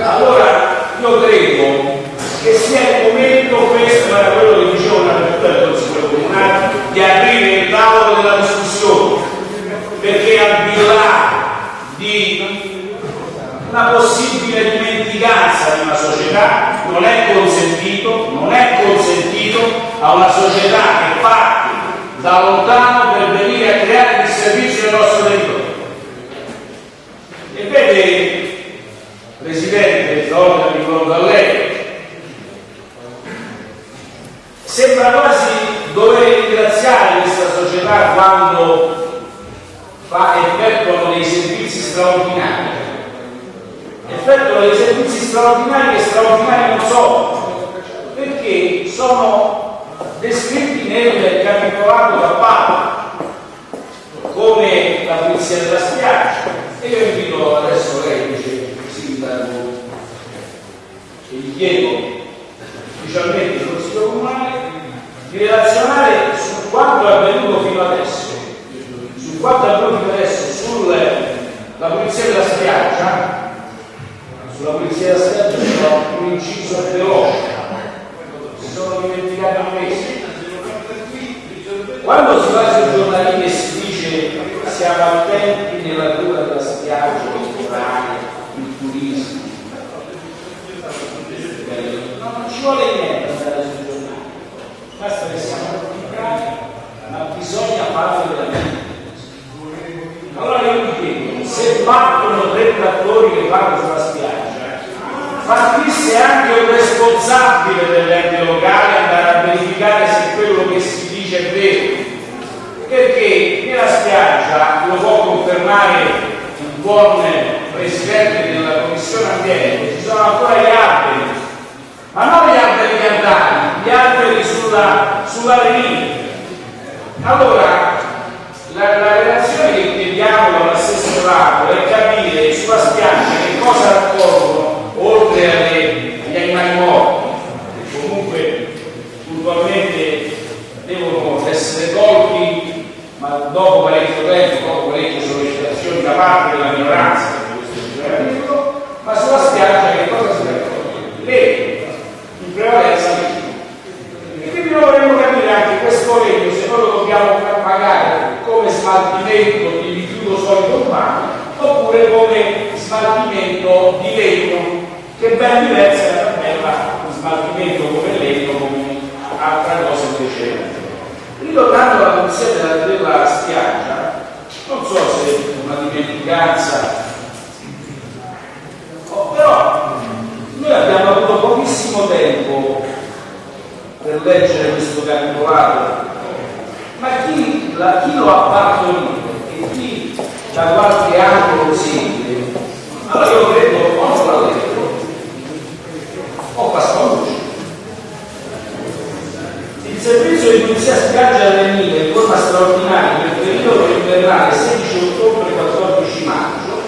Allora, io credo che sia il momento, questo era quello che dicevo Consiglio Comunale, di aprire il tavolo della discussione, perché al di là di una possibile dimenticanza di una società non è consentito, non è consentito a una società che da lontano per venire a creare disservizio nel nostro territorio. E vede, Presidente, mi rivolgo a lei, sembra quasi dover ringraziare questa società quando fa effettuano dei servizi straordinari. Effettuano dei servizi straordinari che straordinari non sono, perché sono descritti nel capitolato da Papa come la pulizia della spiaggia. E io invito adesso lei, il sindaco, e gli chiedo ufficialmente il Consiglio Comunale di relazionare su quanto è avvenuto fino adesso, su quanto è avvenuto fino adesso sulla pulizia della spiaggia, sulla pulizia della spiaggia c'era un inciso veloce, si sono dimenticati questo. Quando si va sui giornali e si dice siamo attenti nella cura della spiaggia, il il turismo, no, non ci vuole niente andare sui giornali, basta che siamo bravi, ma bisogna farlo veramente. Allora io mi chiedo, se partono tre trattori che vanno sulla spiaggia, partisse anche un responsabile dell'ente locale andare a verificare se quello che si dice è vero. Perché nella spiaggia, lo può confermare un buon presidente della commissione ambiente, ci sono ancora gli alberi, ma non gli alberi piantati, gli alberi sulla, sulla riva. Allora, la, la relazione che chiediamo all'assessorato è capire sulla spiaggia che cosa raccolgono oltre agli animali morti, che comunque puntualmente devono essere tolti, ma dopo parecchio tempo, dopo parecchie sollecitazioni da parte della minoranza di questo giuramento, ma sulla spiaggia che cosa si raccoglie? Legno, in prevalenza legno. E quindi noi vorremmo capire anche questo legno se noi lo dobbiamo pagare come smaltimento di rifiuto solido urbano oppure come smaltimento di legno che è ben diversa da tabella smaltimento come legno come altra cosa invece ritornando alla pulizia della, della spiaggia non so se è una dimenticanza però noi abbiamo avuto pochissimo tempo per leggere questo capitolato ma chi, la, chi lo ha partorito e chi da qualche anno lo segue allora io credo o non l'ha letto o Pasqualucci il servizio di pulizia spiaggia delle mine in forma straordinaria nel periodo invernale 16 ottobre 14 maggio.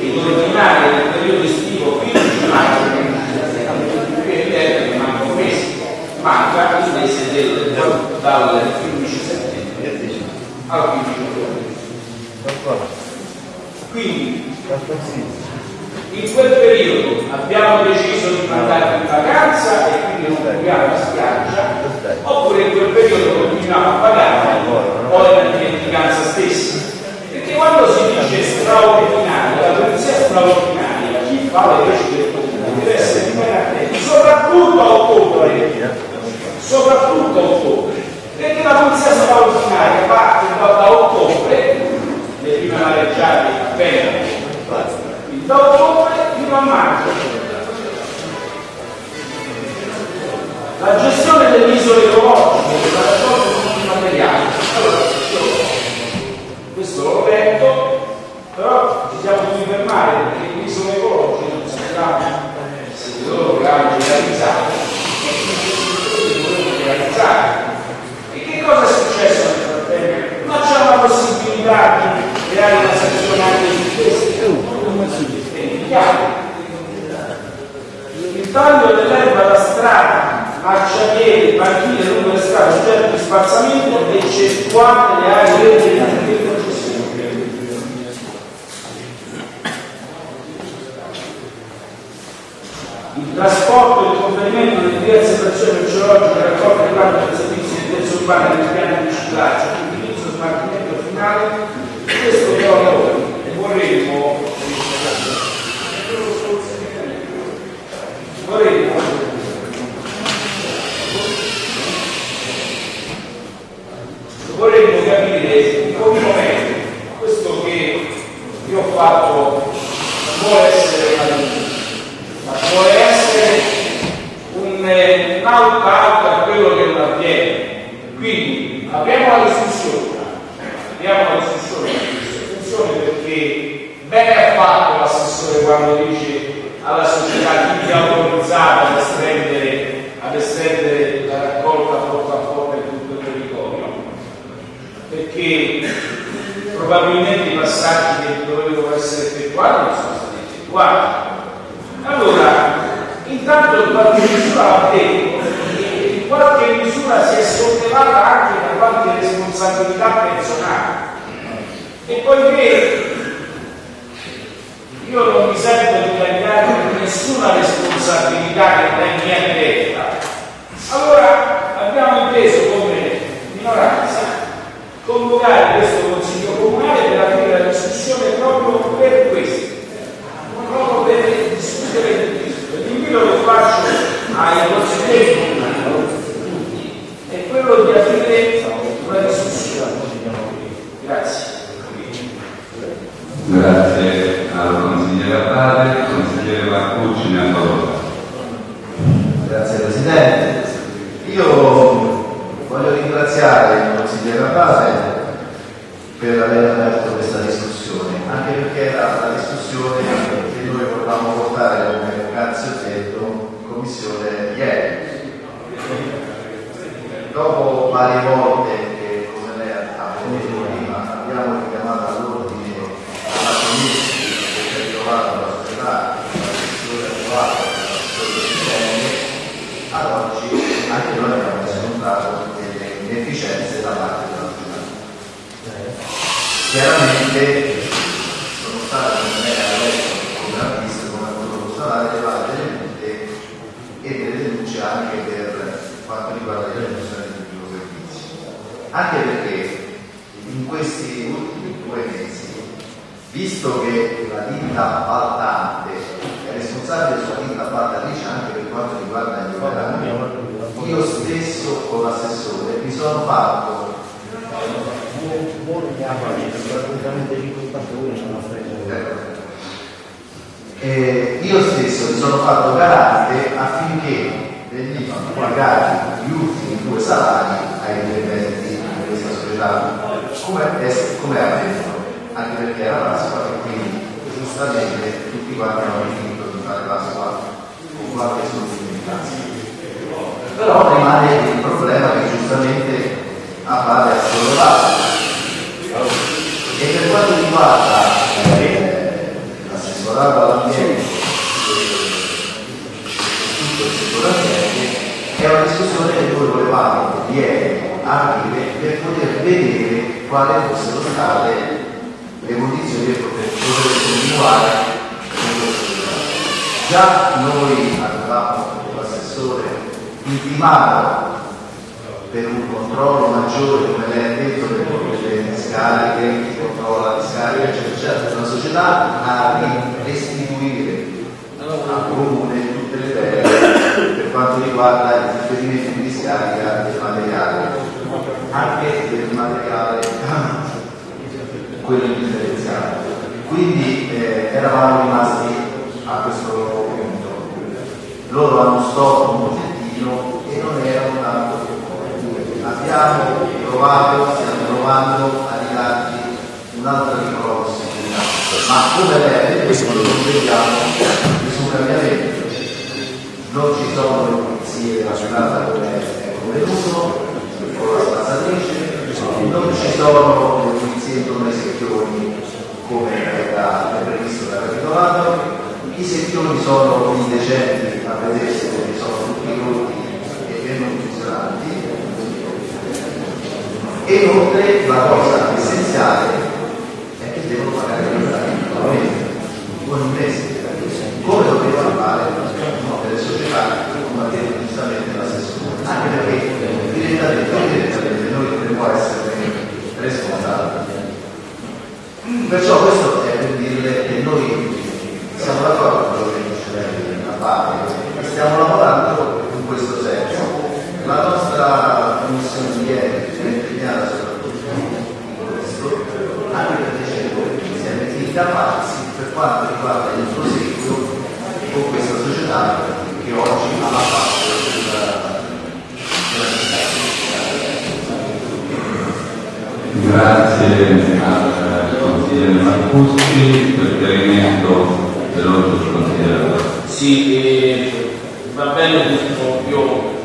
Ed ordinaria nel periodo estivo 15 maggio è manca un mese manca il mese del, dal 15 settembre al 15 ottobre. Quindi in quel periodo abbiamo deciso di mandare in vacanza e quindi non paghiamo la spiaggia oppure in quel periodo continuiamo a pagare o è la dimenticanza stessa. Perché quando si dice straordinaria la polizia straordinaria chi fa le leggi del comune deve essere attento soprattutto a ottobre. Soprattutto a ottobre. Perché la polizia straordinaria parte da ottobre le prime mareggiate appena da ottobre fino a maggio. La gestione delle isole ecologiche, perché probabilmente i passaggi che dovevano essere effettuati non sono stati effettuati. Allora, intanto in qualche misura va detto che in qualche misura si è sollevata anche da qualche responsabilità personale. E poiché io non mi sento di tagliare nessuna responsabilità che è mia diretta, allora abbiamo inteso come minoranza convocare questo Consiglio Comunale per aprire la discussione proprio per questo, proprio per discutere di questo. L'invito che faccio ai consiglieri comunali è quello di aprire una discussione. Grazie. Grazie al consigliere Abate, consigliere Marcucci ne ha parola. Grazie Presidente. Io voglio ringraziare il consigliere Abate per aver aperto questa discussione, anche perché era la discussione che noi volevamo portare, come poc'anzi ho detto, in commissione ieri. Dopo varie volte che, come lei ha detto prima, abbiamo richiamato all'ordine la commissione che è ritrovata la società, l'assessore attuale, l'assessore presidente, ad oggi anche noi abbiamo riscontrato delle inefficienze parte della società. Chiaramente sono state, come lei ha detto, come visto, come constatare, elevate delle multe e delle denunce anche per quanto riguarda le riduzioni di pubblico servizio. Anche perché in questi ultimi due mesi, visto che la ditta appaltante è responsabile sulla ditta appaltatrice anche per quanto riguarda gli operati, io stesso con l'assessore mi sono fatto eh, io stesso mi sono fatto garante affinché venivano pagati gli ultimi due salari ai dipendenti di questa società, come, è, avvenuto, anche perché era Pasqua e quindi giustamente tutti quanti hanno finito di fare Pasqua con qualche sostenibilità. Però rimane il problema che giustamente appare a sollevato. Per quanto riguarda eh, l'assessorato all'ambiente tutto il settore ambiente, è una discussione che noi volevamo ieri aprire per poter vedere quali fossero state le condizioni per poter, continuare. Già noi avevamo l'assessore intimato per un controllo maggiore, come lei ha detto, per le discariche, eccetera, eccetera, una società a restituire al comune tutte le terre per quanto riguarda il trasferimento di discarica del materiale, anche del materiale quello differenziato. Quindi eh, eravamo rimasti a questo punto. Loro hanno stop un pochettino e non erano tanto abbiamo provato, stiamo provando a un'altra piccola possibilità. Ma come non vediamo nessun cambiamento. Non ci sono le pulizie della strada come è convenuto, con la spazzatrice, non ci sono le pulizie intorno ai secchioni come era previsto dal capitolato, i secchioni sono indecenti a vedersi perché sono tutti rotti e non funzionanti E inoltre la cosa essenziale è che devono pagare l'impresa ogni mese, come doveva fare delle società che combattevano giustamente la stessa anche perché direttamente o indirettamente noi dovremmo essere responsabili. Perciò questo è per dire che noi siamo d'accordo con quello che dice a parte, stiamo lavorando in questo senso. La nostra commissione di ieri è impegnata soprattutto in questo, anche perché siamo incapaci per quanto riguarda il proseguo con questa società che oggi ha la parte della, della città. Grazie al consigliere Marcuschi per il chiarimento veloce sul consigliere. Sì, eh, va bene tutto, io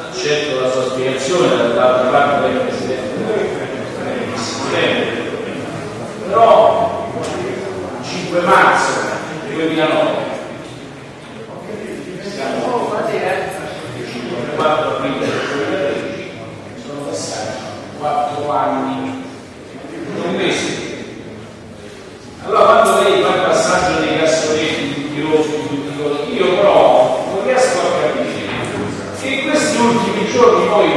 accetto la sua spiegazione, dall'altra parte del Presidente però 5 marzo 2009 siamo 4 aprile 2013 sono passati 4 anni un mese allora quando lei fa il passaggio dei cassonetti tutti così io però non riesco che in questi ultimi giorni noi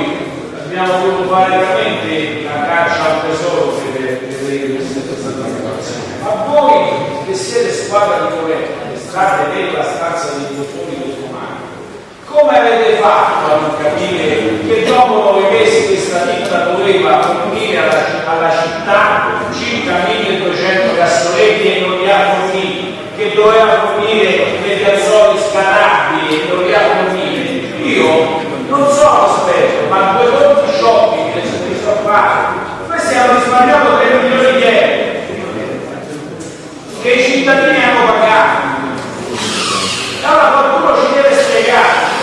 abbiamo dovuto fare veramente la caccia al tesoro per vedere questa situazione. Ma voi che siete squadra di governo, che state nella stanza dei dottori musulmani, come avete fatto a non capire che dopo nove mesi questa ditta doveva fornire alla, alla città circa 1200 cassonetti e non li ha forniti, che doveva fornire degli azzoli scanabili e non li ha forniti? Io non sono esperto, ma due conti shopping che si sono fatti, noi stiamo risparmiando 3 milioni di euro che i cittadini hanno pagato. Allora qualcuno ci deve spiegare.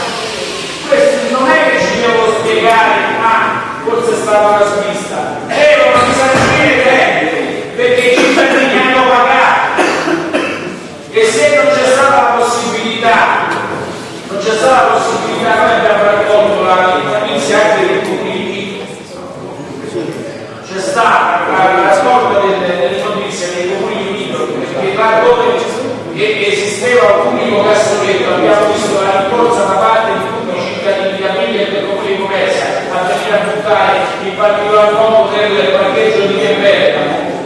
Questo non è che ci devono spiegare, ah, forse è stata una svista. Devono risarcire tempi, perché i cittadini hanno pagato. E se non c'è stata la possibilità, non c'è stata la possibilità, noi abbiamo raccolto la notizia anche dei comuni c'è stata la raccolta delle, delle notizie nei comuni limitrofi perché là dove esisteva un unico cassonetto abbiamo visto la rincorsa da parte di tutti i cittadini di famiglia e del comune di Comesa a venire a buttare in particolar modo del parcheggio di Bergamo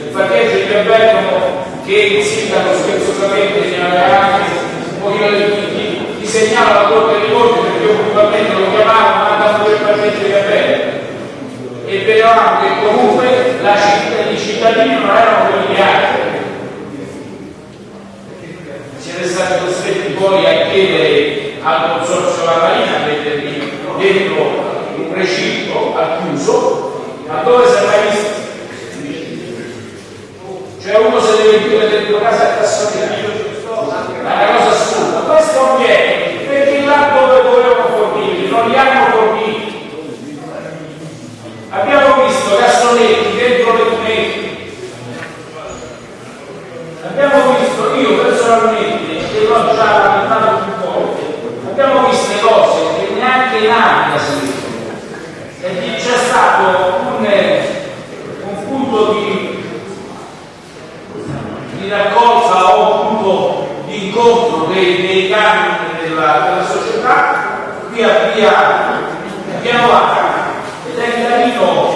il parcheggio di Bergamo che il sindaco scherzosamente aveva anche un pochino di, di, segnala la corte dei conti perché io puntualmente lo chiamavo mandando il parcheggio di Bergamo e vedevamo che comunque la città, i cittadini non erano quelli di altri. Siete stati costretti poi a chiedere al consorzio La Marina a metterli dentro un recinto al chiuso, ma dove mai visto? Cioè uno se deve chiudere dentro casa a cassonetto, è una cosa assurda. Questo avviene perché là dove dovevano fornirli non li hanno forniti. Abbiamo visto cassonetti dentro le cunetti. Abbiamo visto, io personalmente, e l'ho già lamentato più volte, abbiamo visto cose che neanche in aria si vedono. E c'è stato un, un punto di, di raccolta o un punto di incontro dei, dei canoni della, della società via via piano Vacca ed è carino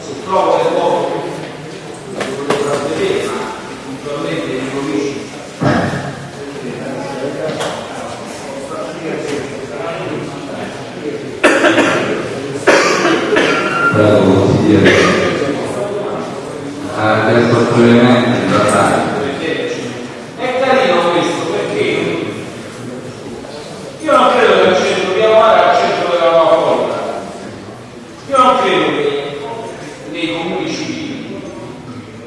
se trovo le foto lo volevo far vedere ma puntualmente li conosci Prego consigliere. Ha chiesto brevemente in realtà. è carino questo perché io non credo che il centro dobbiamo andare al centro della nuova volta io non credo che nei comuni civili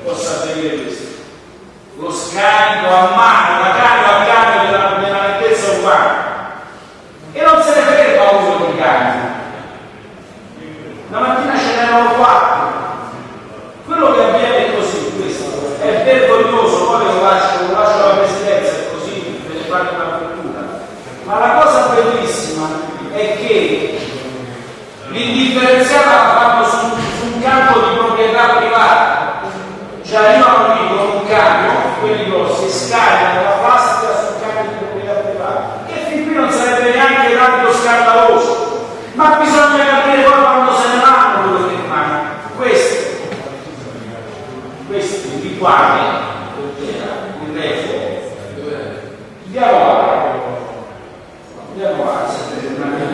possa avvenire questo lo scarico a mano la carica a cambio della, della nettezza urbana e non se ne ferma uno di cani la mattina ce n'erano quattro quello che avviene è così questo è vergognoso poi lo lascio, lo lascio alla presidenza e così ve ne fate una cultura ma la cosa bellissima è che differenziata la fanno su, su un campo di proprietà privata. Cioè arrivano lì con un camion, quelli grossi, scaricano la plastica sul campo di proprietà privata, che fin qui non sarebbe neanche tanto scandaloso. Ma bisogna capire poi quando se ne vanno quello che rimangono. Questi, questi rituali, il refo, andiamo a andiamo a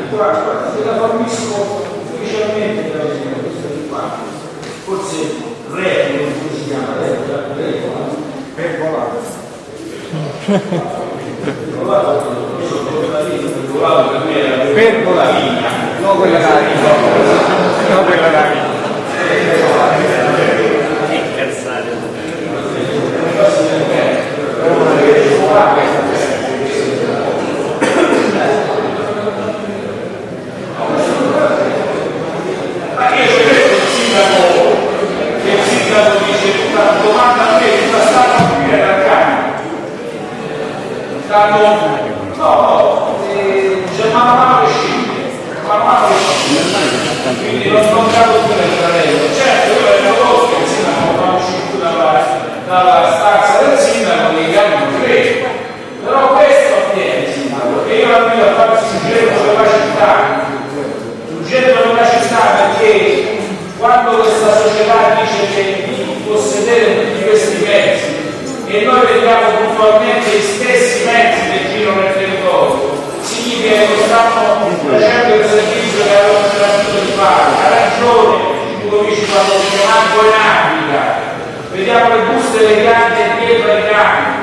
guarda, te la fornisco ufficialmente da vedere questo di qua. Forse regola, come si chiama? Regola, regola. Per volare. Per volare. No quella là. No quella là. Ma io ho detto il sindaco, che il sindaco dice tutta domanda a me, tutta stata qui era cambio. Stanno, no, eh, c'è mano a mano che scende, mano a mano che scende. Quindi non capo più nel terreno. Certo, io ero conosco il sindaco quando uscito dalla, dalla stanza del sindaco cambi non credo. Però questo avviene, sindaco, che io la a farsi un giro per la città, Urgente non ci sta perché quando questa società dice che possedere tutti questi mezzi e noi vediamo puntualmente gli stessi mezzi che girano nel territorio, significa che non stanno facendo il servizio che avevano tentato di fare. Ha ragione Ludovici quando dice manco in Africa, vediamo le buste delle piante dietro ai campi.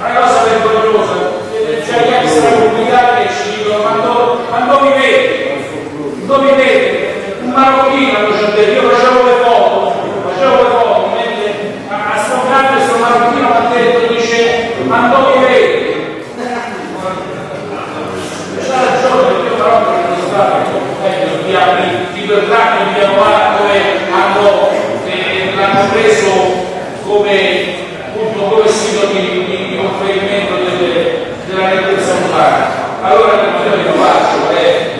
Una cosa vergognosa, c'è gli extracomunitari che ci dicono quando, quando mi vedi dove vede un marocchino io facevo le foto facevo le foto mentre a sto grande sto marocchino mi ha detto dice ma dove vedi c'ha ragione perché io però non so meglio di anni di quel tratto di piano dove hanno eh, l'hanno preso come appunto come sito di, di, di conferimento delle, della nettezza urbana allora io lo faccio è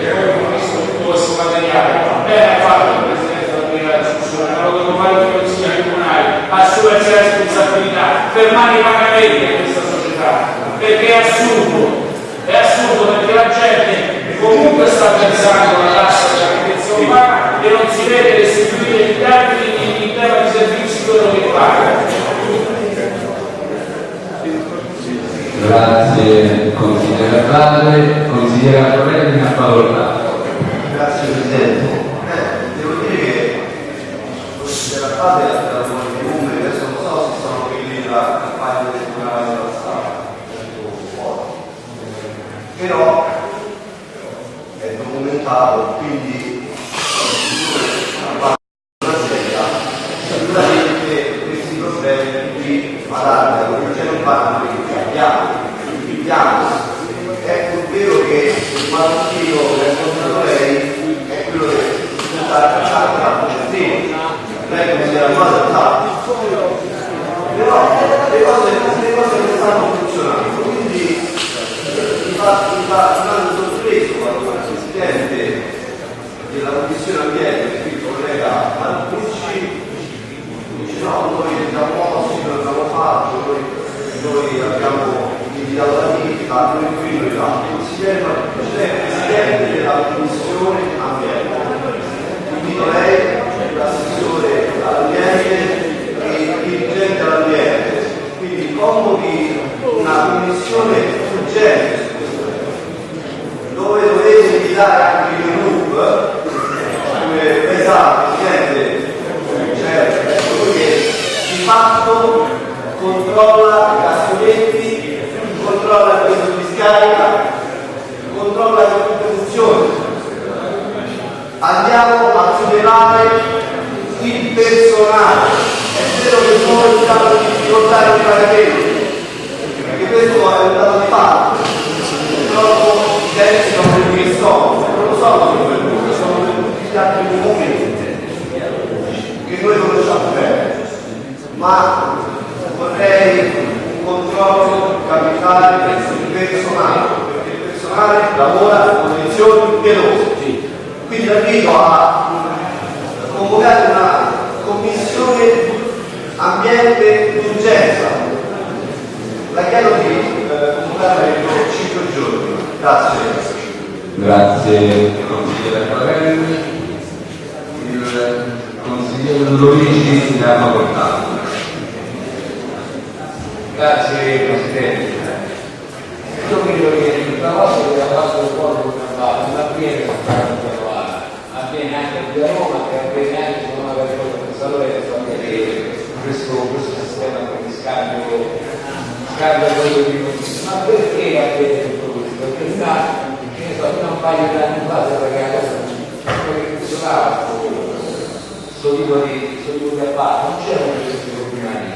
tutto questo materiale. Bene ha fatto il Presidente della discussione, ma lo devo fare il Consiglio comunale, assumersi la responsabilità, fermare i pagamenti a questa società, perché è assurdo, è assurdo perché la gente comunque sta pensando alla tassa della ricchezza umana e non si vede restituire i termini tema di servizi quello che paga. Grazie consigliere Padre, consigliere Torelli a facoltà. Grazie Presidente. Eh, devo dire che della fase della di numeri, adesso non so se sono quelli della campagna elettorale della strada, però è documentato, quindi una sera sicuramente questi problemi di malata, perché non fanno che abbiamo, il piano. È pur vero che il mattino che ha incontrato lei è quello che sta facendo la certezza, lei come si era male però le cose, le cose non stanno funzionando, quindi mi fa, mi fa tanto sorpreso quando il Presidente della Commissione Ambiente, qui il collega Marcucci, dice no, noi siamo mossi, noi abbiamo fatto, noi, noi abbiamo invitato la vita, noi qui, noi là. Il Presidente, della Commissione Ambiente. Invito lei, l'assessore all'ambiente e il dirigente all'ambiente. Quindi convochi una commissione urgente dove dovete invitare anche il gruppo come pesate, Presidente, cioè colui che di fatto controlla scarica, controlla tutto funzioni. Andiamo a tutelare il personale. È vero che noi stiamo in difficoltà di pagamenti, perché questo è un dato di fatto. Purtroppo i tempi sono quelli che sono, non lo per noi, sono tutti gli altri momenti che noi conosciamo bene. Ma vorrei un controllo capitale personale, perché il personale lavora in condizioni penose. Quindi la invito a convocare una commissione ambiente d'urgenza. La chiedo di eh, convocare entro 5 giorni. Grazie. Grazie consigliere Palermi. Il consigliere Luigi si ha portato. Grazie Presidente. Io credo che il lavoro che ha fatto il cuore non avviene soltanto a Novara, avviene anche a Roma e avviene anche con una e San Lorenzo, avviene questo, questo sistema di scambio, scambio di notizie. Ma perché avviene tutto questo? Perché sta, che ne so, fino a un paio di anni fa si quello che funzionava questo tipo di, questo tipo di appalto, non c'erano questi problemi.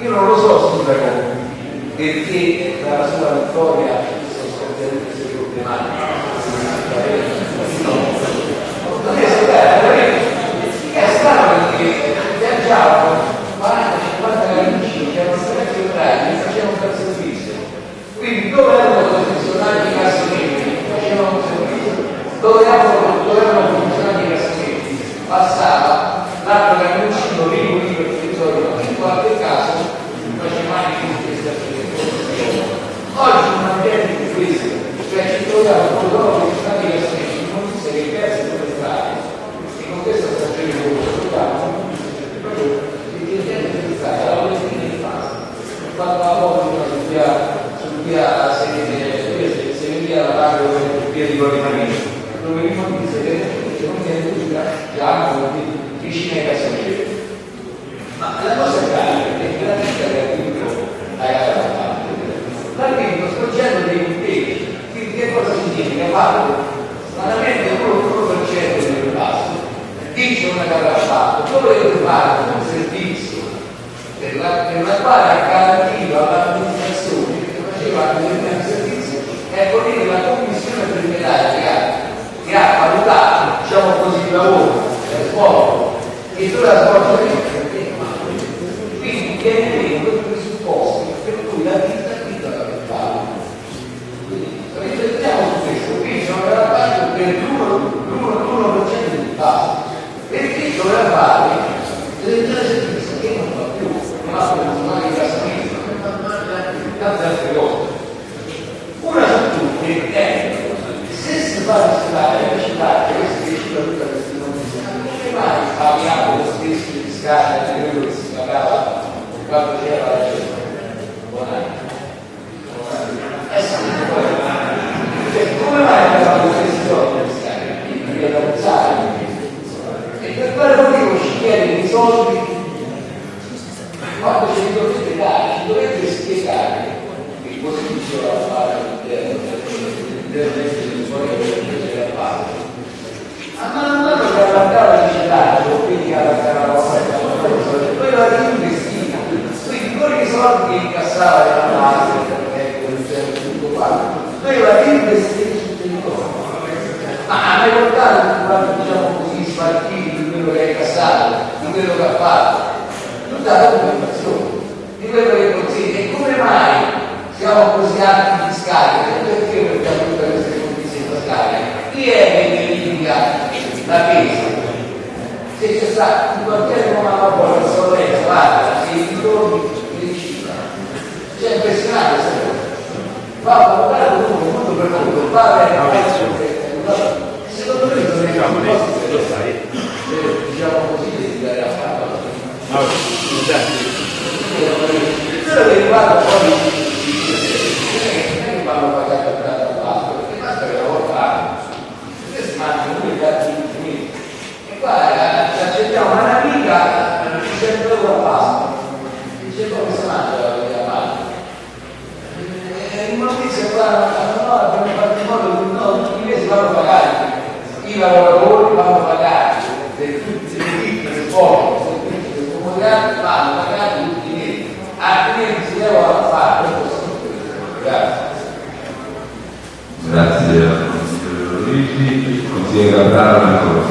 Io non lo so sindaco perché dalla sua vittoria problematiche. Non è è stato perché viaggiavano 40-50 carabinieri che erano stati operati e facevano un servizio. Quindi dove erano i funzionari di cassonetti facevano un servizio, dove erano, dove erano funzionari di cassonetti passava l'altro camioncino lì lì per il territorio, in qualche caso faceva anche questa Oggi un ambiente di questo, cioè ci troviamo con loro che stanno di cassonetti, non si che persi due strade, e con questa stagione di lavoro troviamo proprio il gente di strada, la politica di fase. Quando la volta su via, su via Severia la parte dove via di Corinamento, dove mi dice che non viene tutta già vicino ai cassonetti. Ma la cosa grave è che la vita che ha vinto l'ha vinto svolgendo dei impegni. Quindi che cosa significa? Fatto stranamente l'1% del passo, dice una carrafata, dove deve fare un servizio per la, per la quale ha garantito all'amministrazione che faceva determinati servizi, ecco lì la commissione preliminare che ha, che ha valutato, diciamo così, il lavoro, il svolto, e tu la svolgi quindi viene meno i presupposti per cui la vita vita la mentale. Quindi riflettiamo su questo, qui c'è una parte per l'1% di base, perché doveva fare delle servizi che non fa più, non ha più funzionare di casamento, tante altre cose. Una su tutte è se si fa rispettare la città, questa è tutta questa non come mai abbiamo lo stesso di scala di quello che si pagava quando c'era la gente? Buon anno. Eh sì, cioè, come mai abbiamo lo stesso soldi di scala? Perché da usare. E per quale motivo ci chiede i soldi quando ce li dovete dare? Ci dovete spiegare che così diceva la parte del resto del suo della parte a mano a mano che allargava il cittadino, quindi allargava la offerta, poi la reinvestiva. Quindi con i soldi che incassava dalla base, ecco, tutto qua, noi la reinvestiva sul territorio. Ma ha mai portato, quando diciamo così, spartiti di quello che ha incassato, di quello che ha fatto, tutta la documentazione, di quello che consiglia. E come mai siamo così alti fiscali? Perché perché tutte queste condizioni fiscali? Chi è che verifica la pesa? Se c'è stato in quartiere come la Poi, guarda, se i ritorni cifra. Cioè, impressionante cosa. Va a lavorare comunque molto per molto, va a Secondo me non è Diciamo, un lei lo sai. diciamo così, devi dare a fare. No. Quello che riguarda poi non è che vanno pagati a tanto basso, perché basta che lavorare. Questi si mangiano due gatti infiniti. E qua eh, ci accettiamo una amica, 100 euro a pasta. Dice come si mangia la vita a? E in notizia qua, no, abbiamo fatto in modo che no, tutti i mesi vanno pagati. I lavoratori vanno pagati, per tutti le ditte, le scuole, i servizi del comunità vanno pagati tutti i mesi. Altrimenti si devono fare. Grazie. Grazie consigliere Luigi, consigliere Gabriele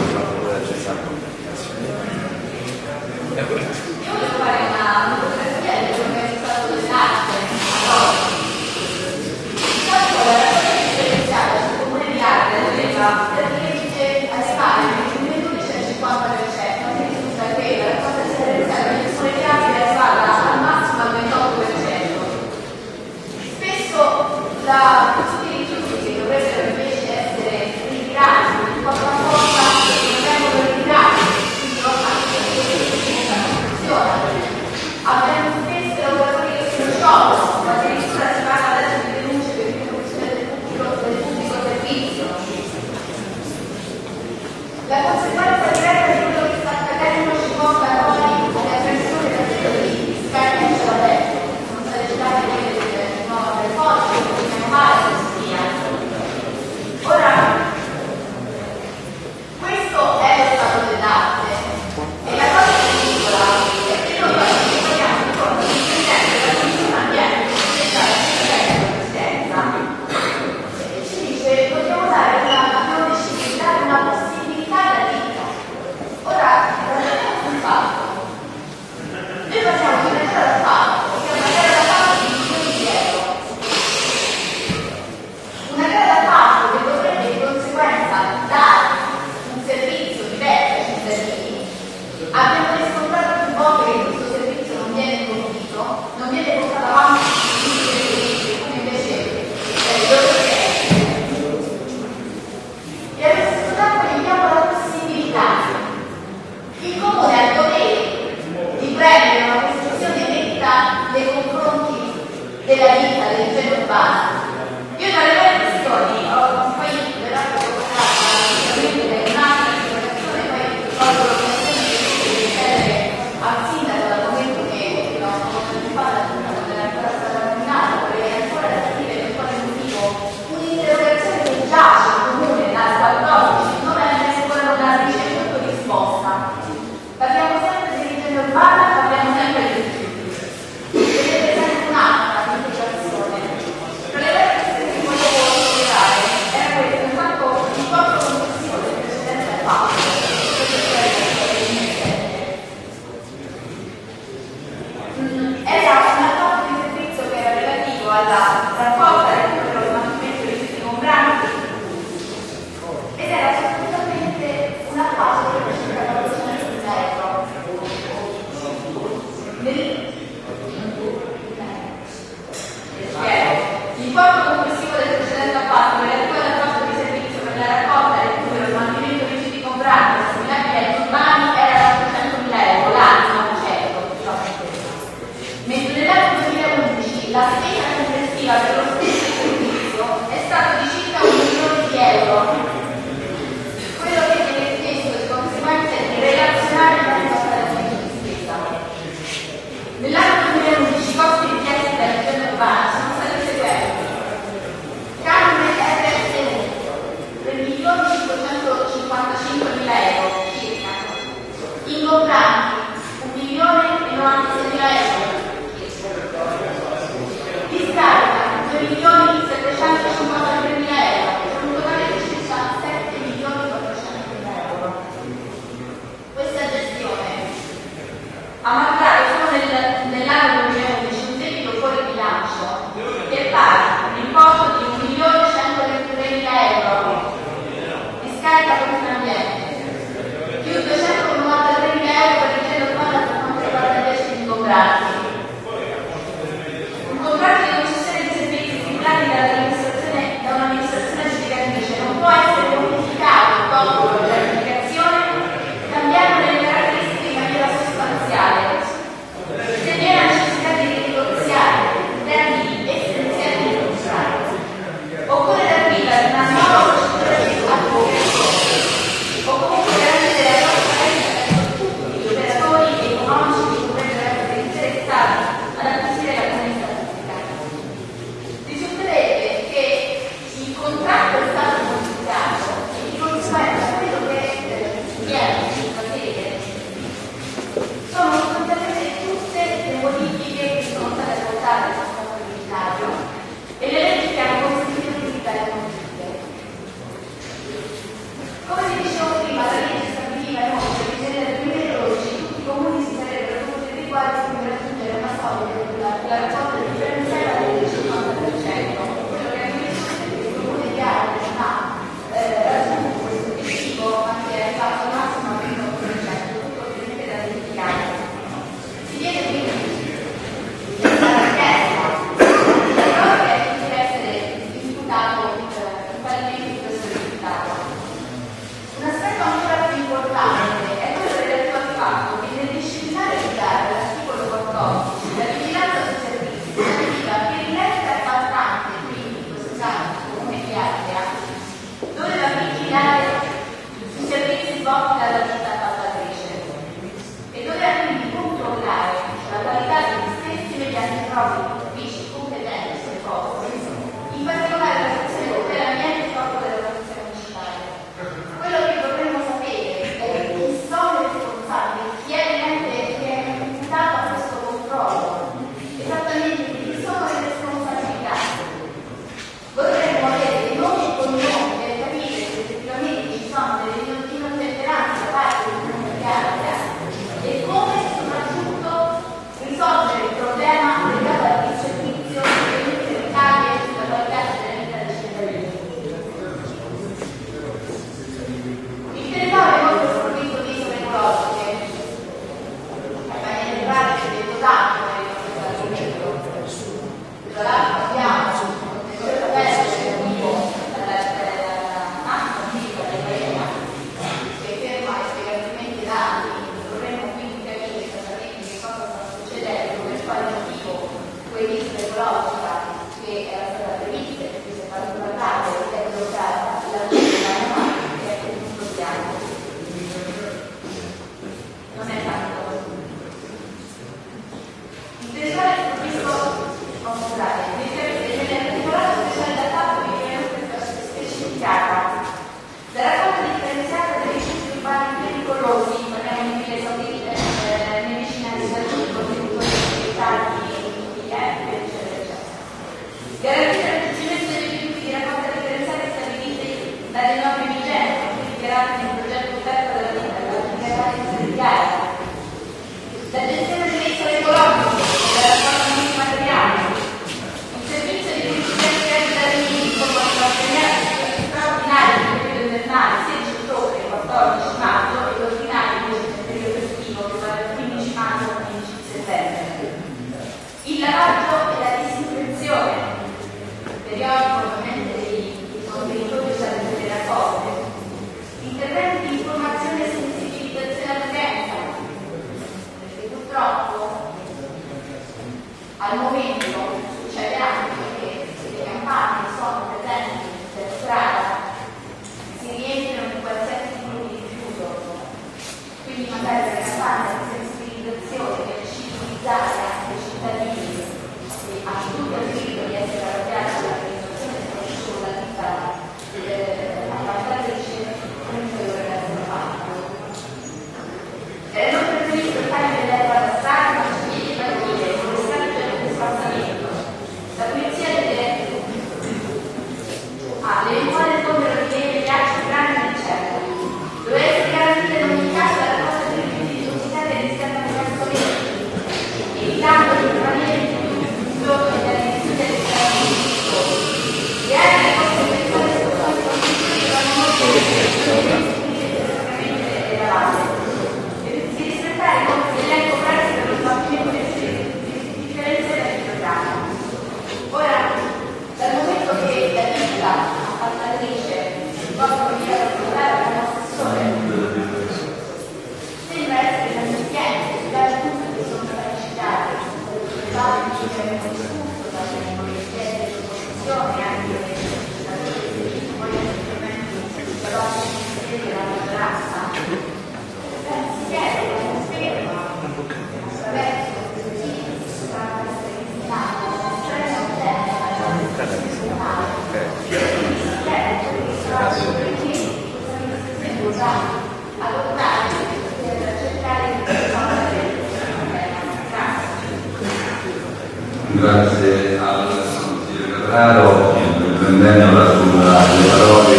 grazie al consigliere Catraro prendendo la sua le parole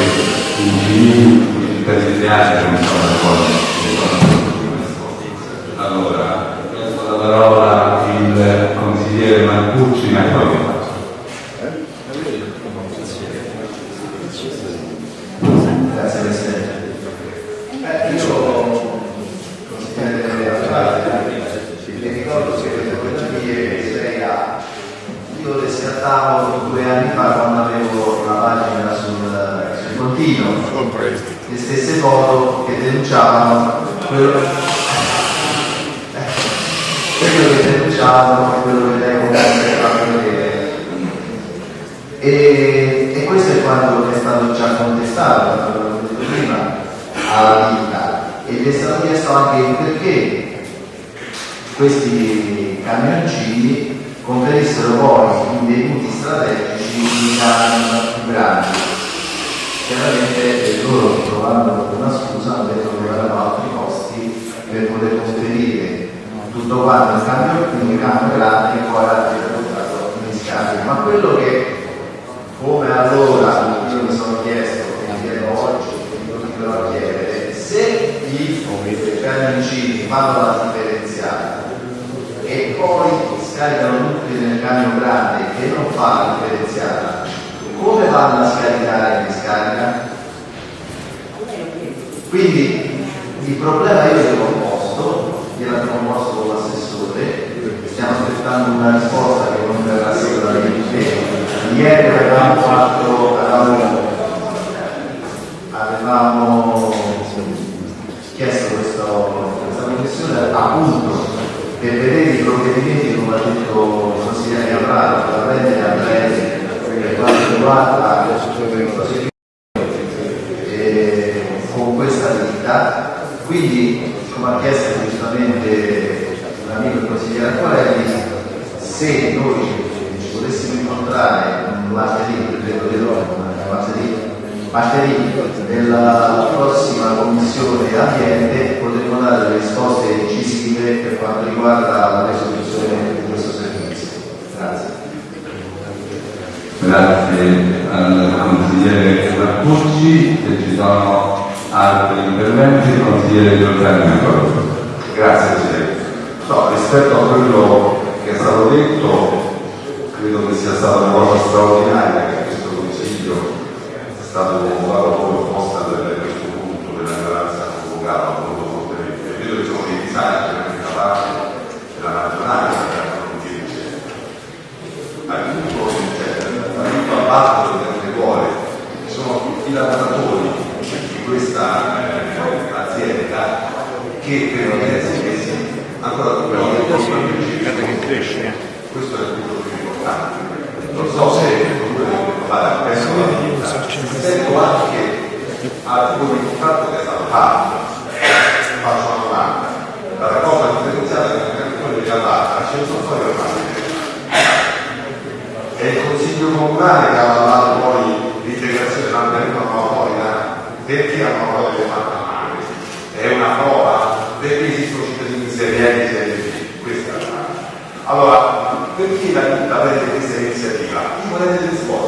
intermediarie non sono le allora penso la parola il consigliere Marcucci ma poi denunciavano quello che, eh, quello che denunciavano quello che lei comunque vedere. E, e questo è quanto è stato già contestato come ho detto prima alla vita. E gli è stato chiesto anche perché questi camioncini conferissero poi i debuti strategici di più grandi tutto quanto cambio, quindi cambio grande e poi altri portato in scambio. Ma quello che come allora io mi sono chiesto, e mi chiedo oggi, e continuerò a chiedere, se i camioncini fanno la differenziata e poi scaricano tutti nel camion grande che non fa la differenziata, come vanno a scaricare in discarica? Quindi il problema io gliel'ho posto, gliel'abbiamo posto con stiamo aspettando una risposta che non verrà sicuramente. Ieri avevamo fatto, avevamo, avevamo chiesto questo- questa commissione appunto per vedere i provvedimenti, come ha detto il consigliere Capraro, da prendere a breve per quanto riguarda eh, con questa attività. Quindi, come ha chiesto giustamente l'amico consigliere Acquarelli, se noi ci volessimo incontrare un martedì, credo di no, martedì, martedì della prossima commissione ambiente potremo dare delle risposte incisive per quanto riguarda la risoluzione di questo servizio. Grazie. Grazie al consigliere Marcucci, se ci sono altri interventi, il consigliere Giordani. Grazie Presidente. No, rispetto a quello che stato detto, credo che sia stata una cosa straordinaria che questo Consiglio è stato convocato come proposta per questo punto della minoranza convocata molto fortemente. Vedo che sono dei disagi anche da parte della maggioranza che hanno dice aiuto, cioè, aiuto a battere nelle cuore, sono i lavoratori di questa eh, azienda che per diversi mesi ancora dobbiamo cresce. questo è il punto più importante. Non so se fare penso sento anche alcuni il fatto che è stato fatto, faccio una domanda, la raccolta differenziata che è quello di Allata, ce ne sono fuori ormai. È il Consiglio Comunale che ha avallato poi l'integrazione dell'ambiente motoria perché hanno avuto delle fatte male. È una prova perché esistono cittadini in serie A e serie B. Questa è la domanda. Allora, perché la ditta para eles fora.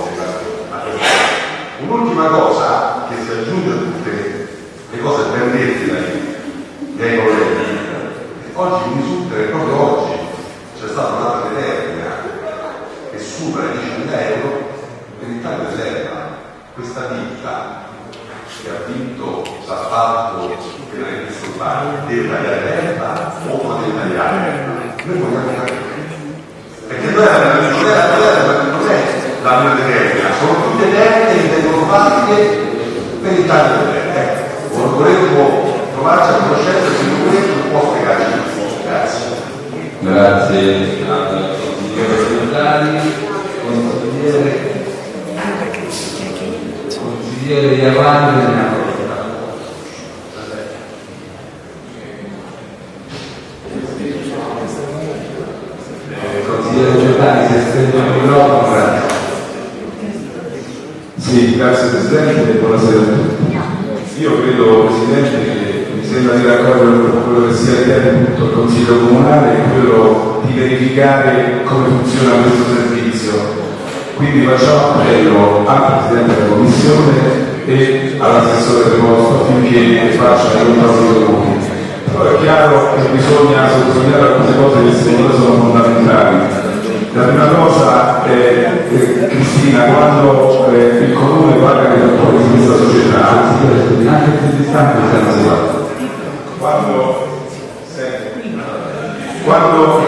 Consigliere Giordani, consigliere, consigliere Iavani ne ha Eh, Consigliere Giordani, se stende il microfono, grazie. Sì, grazie Presidente e buonasera a tutti. Io credo, Presidente, che mi sembra di raccogliere quello che sia il punto del Consiglio Comunale e quello di verificare come funziona questo servizio. Quindi facciamo appello al Presidente della Commissione e all'assessore preposto affinché faccia i controlli comuni. Però è chiaro che bisogna sottolineare alcune cose che secondo me sono fondamentali. La prima cosa è, eh, Cristina, quando eh, il comune paga i rapporti di questa società, Anche più distante siamo arrivati. quando, quando,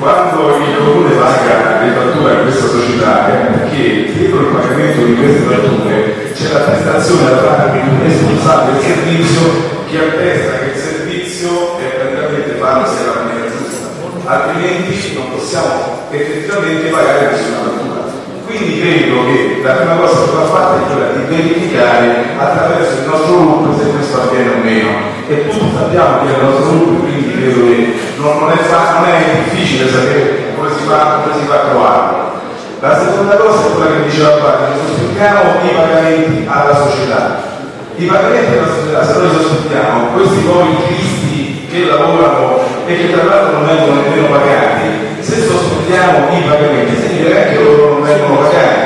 quando il comune paga le fatture a questa società è perché dietro il pagamento di queste fatture c'è la prestazione da parte di un responsabile del servizio che attesta che il servizio è praticamente fatto sia la maniera giusta altrimenti non possiamo effettivamente pagare nessuna fattura quindi credo che la prima cosa che va fatta è quella di verificare attraverso il nostro gruppo se questo avviene o meno. E tutti sappiamo che è il nostro gruppo, quindi credo che non, non è, fa- non è difficile sapere come si fa, come si fa a trovarlo. La seconda cosa è quella che diceva Padre, sosteniamo i pagamenti alla società. I pagamenti alla società, se noi sosteniamo questi poveri cristi che lavorano e che tra l'altro non vengono nemmeno pagati, se sospendiamo i pagamenti significa che loro non vengono pagati.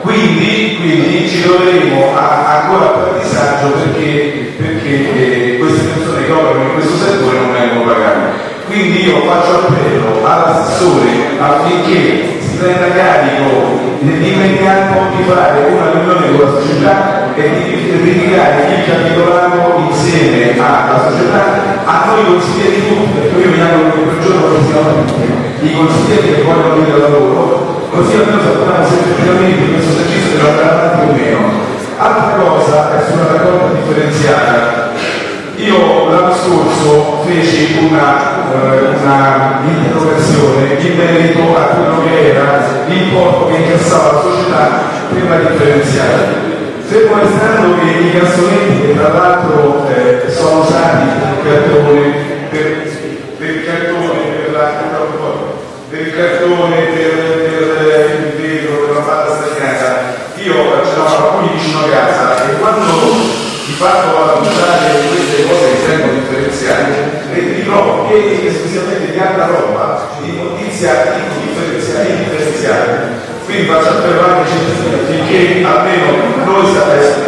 Quindi, quindi ci troveremo a- ancora più a disagio perché, perché eh, queste persone che operano in questo settore non vengono pagate. Quindi io faccio appello all'assessore affinché si prenda carico nell'immediato di fare una riunione con la società e di ritirare il capitolato insieme alla società, a noi consiglieri tutti, perché io mi auguro che quel giorno non siano tutti, i consiglieri che vogliono venire al lavoro, così almeno sappiamo se effettivamente questo esercizio deve andare avanti o meno. Altra cosa è sulla raccolta differenziata. Io l'anno scorso feci una, eh, in merito a quello che era l'importo che incassava la società per la differenziata. Fermo restando che i cassonetti che tra l'altro eh, sono usati per il cartone, per, per il cartone, per, la, per il cartone, per, per il vetro, per la palla stagnata, io ce alcuni vicino a casa e quando di fatto vado a usare e mi trovo pieni esclusivamente di altra roba, di notizia differenziata, indifferenziata. Quindi appello anche ai cittadini affinché almeno noi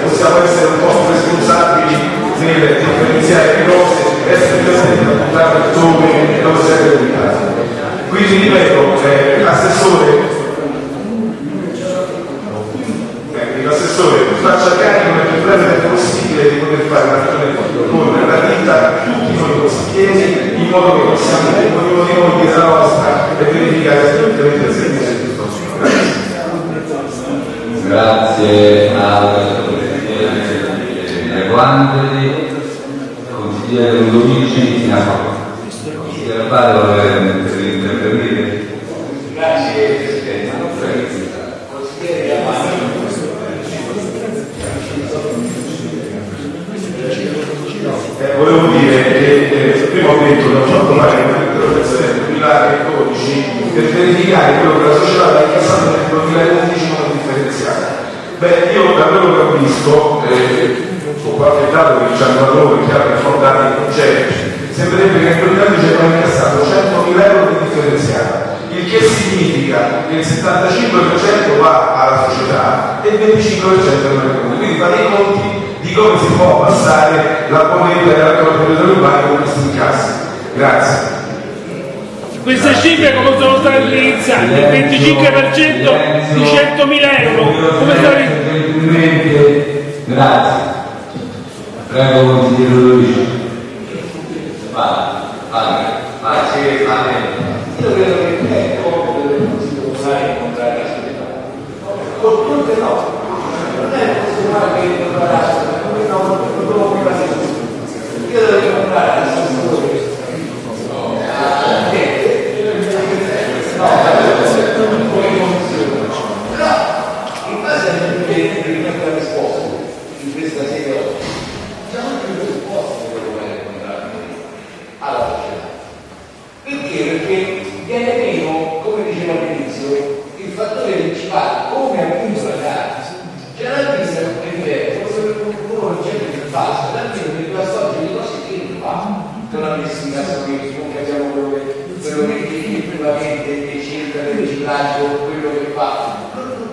possiamo essere un po' responsabili nel differenziare le cose, essere presenti da puntare dove, dove serve l'unità. Quindi ripeto, eh, l'assessore eh, l'assessore faccia carico nel più breve possibile di poter fare una con la vita tutti noi consiglieri in modo che possiamo ognuno di noi dire la nostra e verificare se effettivamente il servizio è giusto. Grazie. Grazie al consigliere Guandoli, consigliere Ludovici. Consigliere Padre vuole intervenire? Grazie Presidente. Consigliere Giovanni. Eh, volevo dire che eh, prima ho detto che ho fatto fare un'interrogazione nel 2012 per verificare quello che la società aveva incassato nel 2011 in modo differenziato. Beh, io da quello che ho visto, eh, con qualche dato che ci hanno dato loro, che hanno affrontato i progetti, sembrerebbe che nel 2011 abbiamo incassato 100.000 euro di differenziata, il che significa che il 75% va alla società e il 25% al comune. Quindi fate i conti di come si può passare la moneta della corporazione urbana con questi incassi. Grazie. Queste cifre come sono state utilizzate? Il 25% di 100.000 euro. Come sono Gentilmente, grazie. Prego, consigliere. Vada, vada, vada. Grazie, Padre. Io credo che è compito del Consiglio Comunale incontrare la società. Con tutte no. Non è possibile che incontrare la società, come no, non devo più la società. Io devo incontrare l'assessore. Però, in base alle tue risposte, in questa sede oggi, c'è anche una risposta che devo incontrare alla società. Perché? Perché viene meno, come dicevo all'inizio, il fattore principale, come appunto la gara. C'è la vista come diverso, uno non c'è più basta, almeno per la storia di cose che non fa. Non ha messo in caso che non capiamo quello che quello che effettivamente cerca del riciclaggio, quello che fa.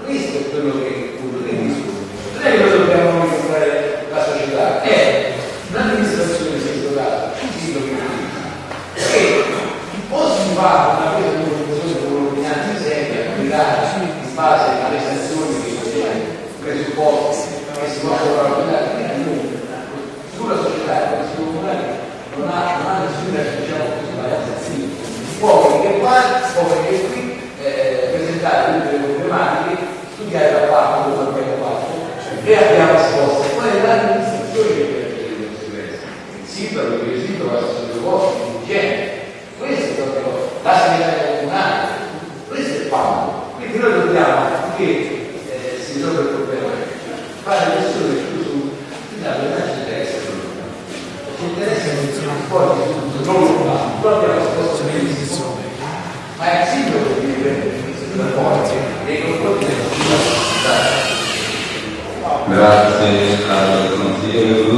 Questo è quello che appunto che discuto. Non è che dobbiamo incontrare la società, è un'amministrazione settoriale, sì, lo che che o si fa una presa di posizione con un'ordinanza seria, applicata in base alle sanzioni che sono presupposti che si possono valutare sulla società e la comunale non ha, non ha nessuna diciamo così varianza sì. Poi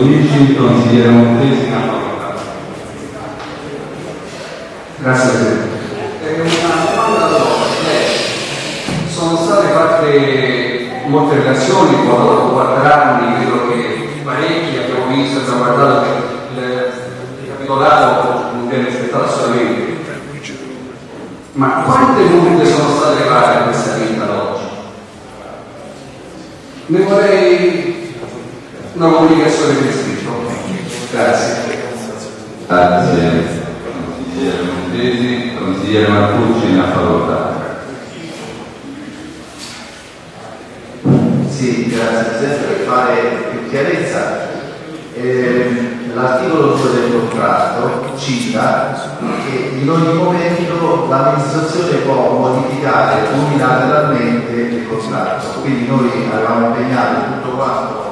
10, il consigliere Montesi, una facoltà. Grazie Presidente. Eh, una domanda da eh, sono state fatte molte relazioni, 4 anni, credo che parecchi abbiamo visto, abbiamo guardato il capitolato non viene rispettato assolutamente. Ma quante multe sono state fatte in questa vita d'oggi? Ne vorrei una comunicazione per iscritto. Grazie. Grazie. Consigliere Montesi, consigliere Marcucci, una parola. Sì, grazie Presidente, per fare più chiarezza. ehm, L'articolo 2 del contratto cita che in ogni momento l'amministrazione può modificare unilateralmente il contratto, quindi noi avevamo impegnato tutto quanto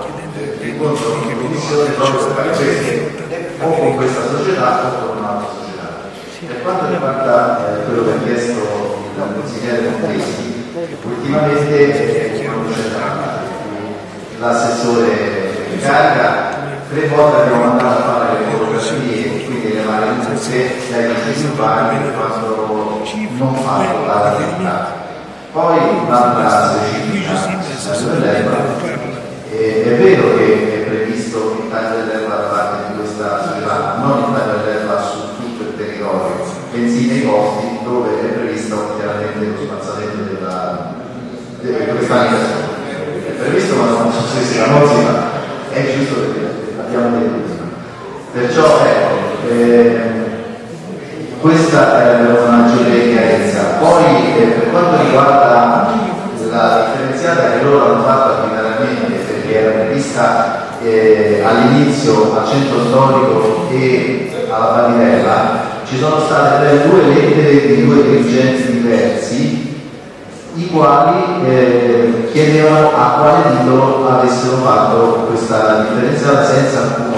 l'incontro in commissione proprio per questo, o con questa società o con un'altra società. Per quanto riguarda eh, quello che ha chiesto il consigliere Montesi, ultimamente eh, l'assessore in carica, tre volte abbiamo mandato a fare le fotografie, quindi le varie multe dai urbani quando non fanno la realtà. Poi un'altra specifica dell'erba, eh, è vero che è previsto il taglio dell'erba da parte di questa società, non il taglio dell'erba su tutto il territorio, bensì nei posti dove è previsto chiaramente lo spazzamento della, di questa. È previsto ma non so se così, ma è giusto che abbiamo detto. Perciò ecco, ehm, questa è una maggiore chiarezza. Poi eh, per quanto riguarda la differenziata che loro hanno fatto prevista eh, all'inizio al centro storico e alla Badirella, ci sono state due lettere di due dirigenti diversi i quali eh, chiedevano a quale titolo avessero fatto questa differenziata senza alcun